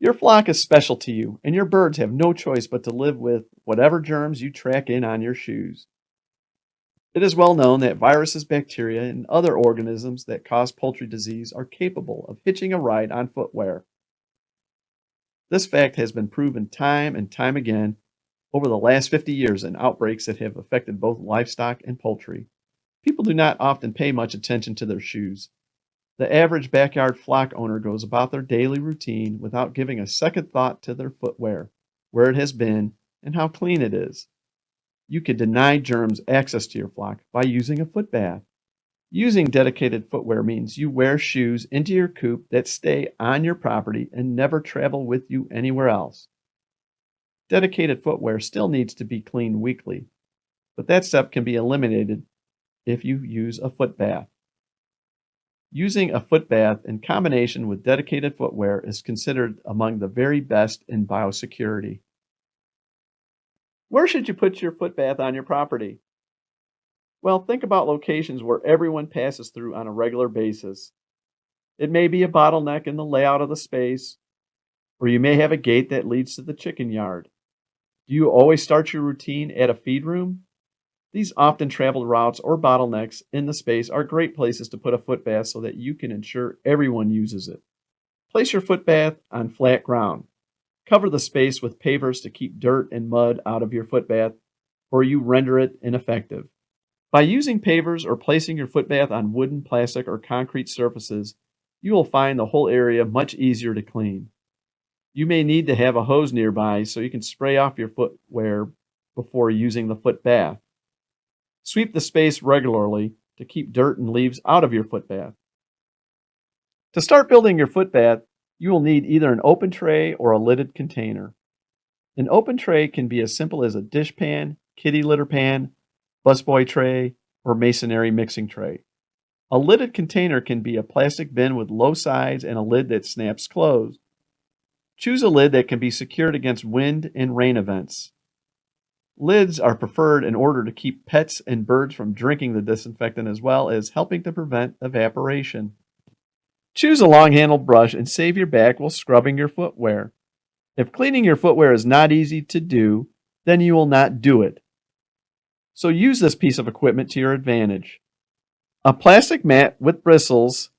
Your flock is special to you, and your birds have no choice but to live with whatever germs you track in on your shoes. It is well known that viruses, bacteria, and other organisms that cause poultry disease are capable of hitching a ride on footwear. This fact has been proven time and time again over the last 50 years in outbreaks that have affected both livestock and poultry. People do not often pay much attention to their shoes. The average backyard flock owner goes about their daily routine without giving a second thought to their footwear, where it has been, and how clean it is. You can deny germs access to your flock by using a foot bath. Using dedicated footwear means you wear shoes into your coop that stay on your property and never travel with you anywhere else. Dedicated footwear still needs to be cleaned weekly, but that step can be eliminated if you use a foot bath. Using a foot bath in combination with dedicated footwear is considered among the very best in biosecurity. Where should you put your foot bath on your property? Well, think about locations where everyone passes through on a regular basis. It may be a bottleneck in the layout of the space, or you may have a gate that leads to the chicken yard. Do you always start your routine at a feed room? These often traveled routes or bottlenecks in the space are great places to put a footbath so that you can ensure everyone uses it. Place your footbath on flat ground. Cover the space with pavers to keep dirt and mud out of your footbath, or you render it ineffective. By using pavers or placing your footbath on wooden, plastic, or concrete surfaces, you will find the whole area much easier to clean. You may need to have a hose nearby so you can spray off your footwear before using the foot bath. Sweep the space regularly to keep dirt and leaves out of your footbath. To start building your footbath, you will need either an open tray or a lidded container. An open tray can be as simple as a dish pan, kitty litter pan, busboy tray, or masonry mixing tray. A lidded container can be a plastic bin with low sides and a lid that snaps closed. Choose a lid that can be secured against wind and rain events. Lids are preferred in order to keep pets and birds from drinking the disinfectant as well as helping to prevent evaporation. Choose a long handled brush and save your back while scrubbing your footwear. If cleaning your footwear is not easy to do, then you will not do it. So use this piece of equipment to your advantage. A plastic mat with bristles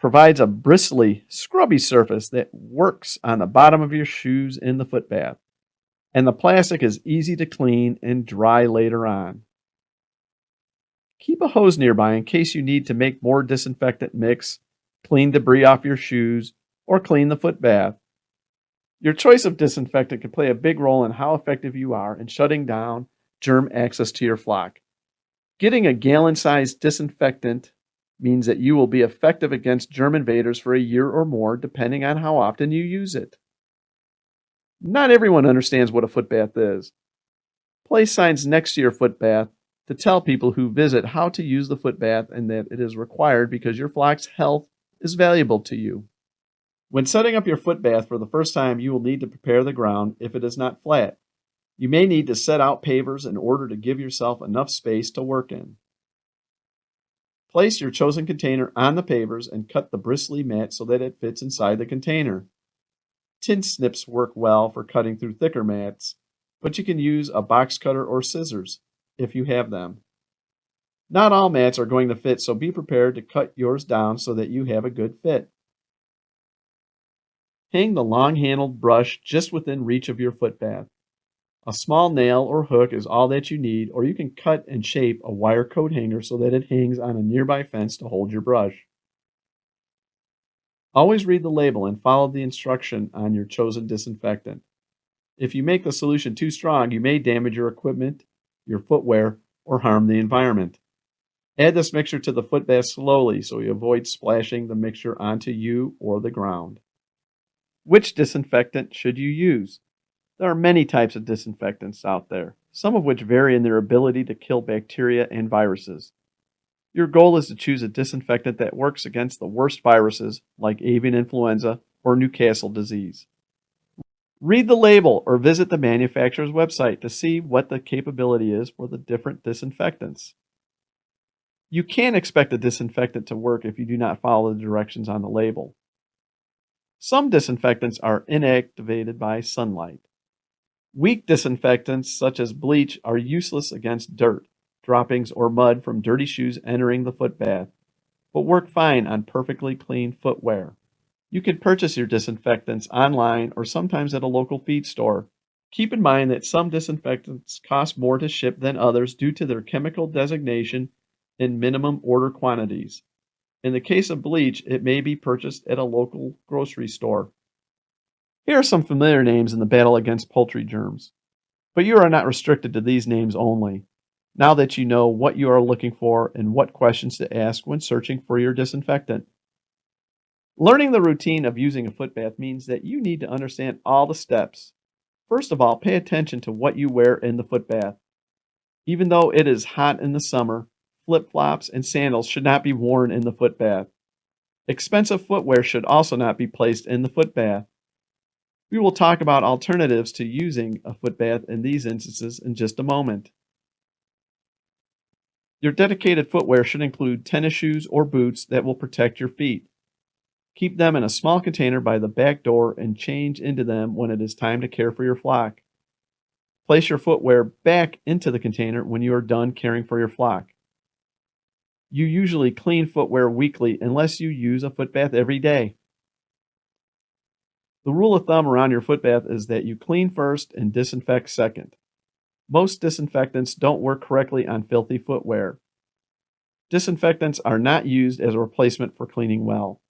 provides a bristly, scrubby surface that works on the bottom of your shoes in the footbath and the plastic is easy to clean and dry later on. Keep a hose nearby in case you need to make more disinfectant mix, clean debris off your shoes, or clean the foot bath. Your choice of disinfectant can play a big role in how effective you are in shutting down germ access to your flock. Getting a gallon sized disinfectant means that you will be effective against germ invaders for a year or more, depending on how often you use it. Not everyone understands what a footbath is. Place signs next to your footbath to tell people who visit how to use the footbath and that it is required because your flock's health is valuable to you. When setting up your footbath for the first time, you will need to prepare the ground if it is not flat. You may need to set out pavers in order to give yourself enough space to work in. Place your chosen container on the pavers and cut the bristly mat so that it fits inside the container. Tin snips work well for cutting through thicker mats, but you can use a box cutter or scissors if you have them. Not all mats are going to fit, so be prepared to cut yours down so that you have a good fit. Hang the long-handled brush just within reach of your footbath. A small nail or hook is all that you need, or you can cut and shape a wire coat hanger so that it hangs on a nearby fence to hold your brush. Always read the label and follow the instruction on your chosen disinfectant. If you make the solution too strong, you may damage your equipment, your footwear, or harm the environment. Add this mixture to the foot bath slowly so you avoid splashing the mixture onto you or the ground. Which disinfectant should you use? There are many types of disinfectants out there, some of which vary in their ability to kill bacteria and viruses. Your goal is to choose a disinfectant that works against the worst viruses like avian influenza or Newcastle disease. Read the label or visit the manufacturer's website to see what the capability is for the different disinfectants. You can expect a disinfectant to work if you do not follow the directions on the label. Some disinfectants are inactivated by sunlight. Weak disinfectants, such as bleach, are useless against dirt, droppings, or mud from dirty shoes entering the foot bath, but work fine on perfectly clean footwear. You can purchase your disinfectants online or sometimes at a local feed store. Keep in mind that some disinfectants cost more to ship than others due to their chemical designation and minimum order quantities. In the case of bleach, it may be purchased at a local grocery store. Here are some familiar names in the battle against poultry germs. But you are not restricted to these names only, now that you know what you are looking for and what questions to ask when searching for your disinfectant. Learning the routine of using a foot bath means that you need to understand all the steps. First of all, pay attention to what you wear in the foot bath. Even though it is hot in the summer, flip flops and sandals should not be worn in the foot bath. Expensive footwear should also not be placed in the foot bath. We will talk about alternatives to using a foot bath in these instances in just a moment. Your dedicated footwear should include tennis shoes or boots that will protect your feet. Keep them in a small container by the back door and change into them when it is time to care for your flock. Place your footwear back into the container when you are done caring for your flock. You usually clean footwear weekly unless you use a foot bath every day. The rule of thumb around your foot bath is that you clean first and disinfect second. Most disinfectants don't work correctly on filthy footwear. Disinfectants are not used as a replacement for cleaning well.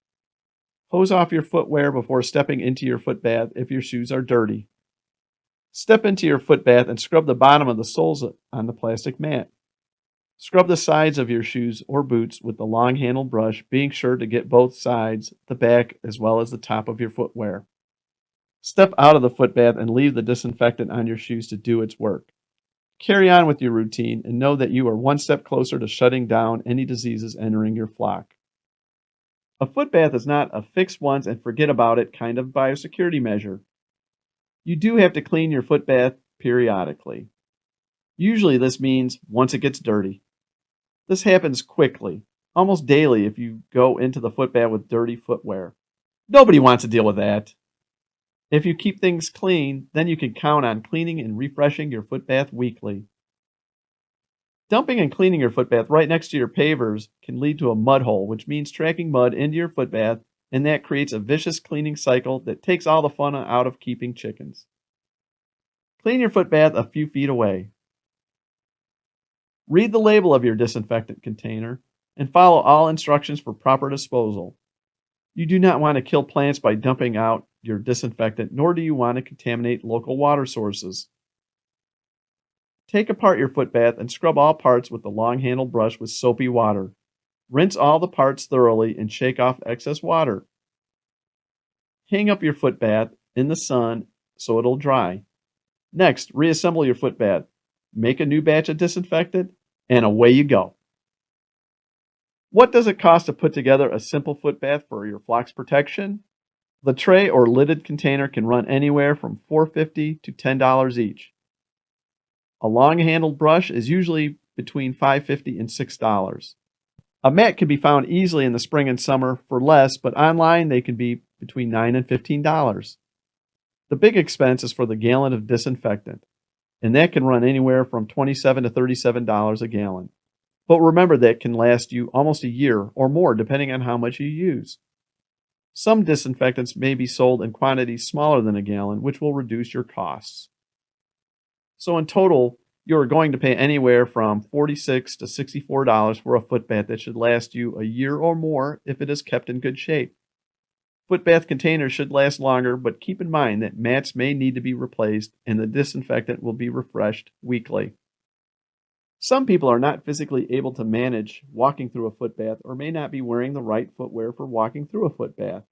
Hose off your footwear before stepping into your foot bath if your shoes are dirty. Step into your foot bath and scrub the bottom of the soles on the plastic mat. Scrub the sides of your shoes or boots with the long handled brush, being sure to get both sides, the back, as well as the top of your footwear. Step out of the foot bath and leave the disinfectant on your shoes to do its work. Carry on with your routine and know that you are one step closer to shutting down any diseases entering your flock. A foot bath is not a fix once and forget about it kind of biosecurity measure. You do have to clean your foot bath periodically. Usually this means once it gets dirty. This happens quickly, almost daily if you go into the foot bath with dirty footwear. Nobody wants to deal with that. If you keep things clean, then you can count on cleaning and refreshing your foot bath weekly. Dumping and cleaning your footbath right next to your pavers can lead to a mud hole, which means tracking mud into your footbath, and that creates a vicious cleaning cycle that takes all the fun out of keeping chickens. Clean your footbath a few feet away. Read the label of your disinfectant container and follow all instructions for proper disposal. You do not want to kill plants by dumping out your disinfectant, nor do you want to contaminate local water sources. Take apart your foot bath and scrub all parts with the long handled brush with soapy water. Rinse all the parts thoroughly and shake off excess water. Hang up your foot bath in the sun so it'll dry. Next, reassemble your foot bath. Make a new batch of disinfectant, and away you go. What does it cost to put together a simple foot bath for your flock's protection? The tray or lidded container can run anywhere from $4.50 to $10 each. A long handled brush is usually between $5.50 and $6. A mat can be found easily in the spring and summer for less, but online they can be between 9 and $15. The big expense is for the gallon of disinfectant, and that can run anywhere from 27 to $37 a gallon. But remember that can last you almost a year or more depending on how much you use. Some disinfectants may be sold in quantities smaller than a gallon, which will reduce your costs. So in total, you're going to pay anywhere from 46 to $64 for a foot bath that should last you a year or more if it is kept in good shape. Foot bath containers should last longer, but keep in mind that mats may need to be replaced and the disinfectant will be refreshed weekly. Some people are not physically able to manage walking through a foot bath or may not be wearing the right footwear for walking through a foot bath.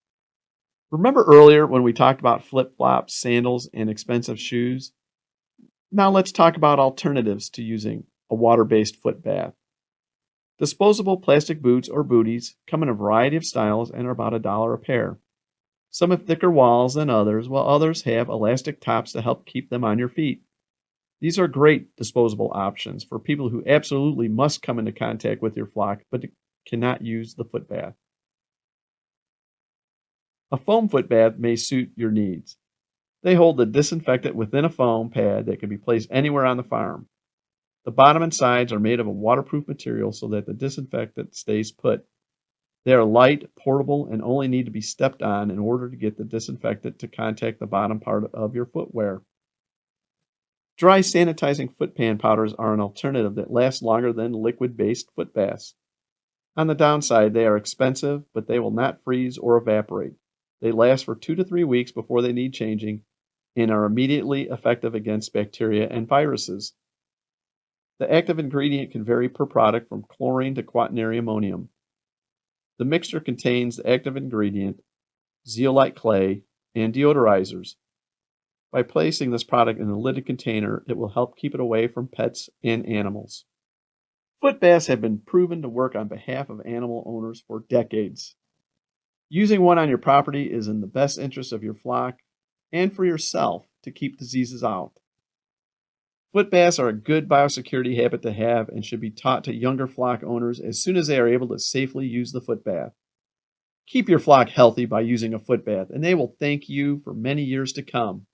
Remember earlier when we talked about flip flops, sandals, and expensive shoes? Now let's talk about alternatives to using a water-based foot bath. Disposable plastic boots or booties come in a variety of styles and are about a dollar a pair. Some have thicker walls than others, while others have elastic tops to help keep them on your feet. These are great disposable options for people who absolutely must come into contact with your flock but cannot use the foot bath. A foam foot bath may suit your needs. They hold the disinfectant within a foam pad that can be placed anywhere on the farm. The bottom and sides are made of a waterproof material so that the disinfectant stays put. They are light, portable, and only need to be stepped on in order to get the disinfectant to contact the bottom part of your footwear. Dry sanitizing foot pan powders are an alternative that lasts longer than liquid-based foot baths. On the downside, they are expensive, but they will not freeze or evaporate. They last for two to three weeks before they need changing and are immediately effective against bacteria and viruses. The active ingredient can vary per product from chlorine to quaternary ammonium. The mixture contains the active ingredient, zeolite clay, and deodorizers. By placing this product in a lidded container, it will help keep it away from pets and animals. Foot baths have been proven to work on behalf of animal owners for decades. Using one on your property is in the best interest of your flock and for yourself to keep diseases out. Foot baths are a good biosecurity habit to have and should be taught to younger flock owners as soon as they are able to safely use the foot bath. Keep your flock healthy by using a foot bath, and they will thank you for many years to come.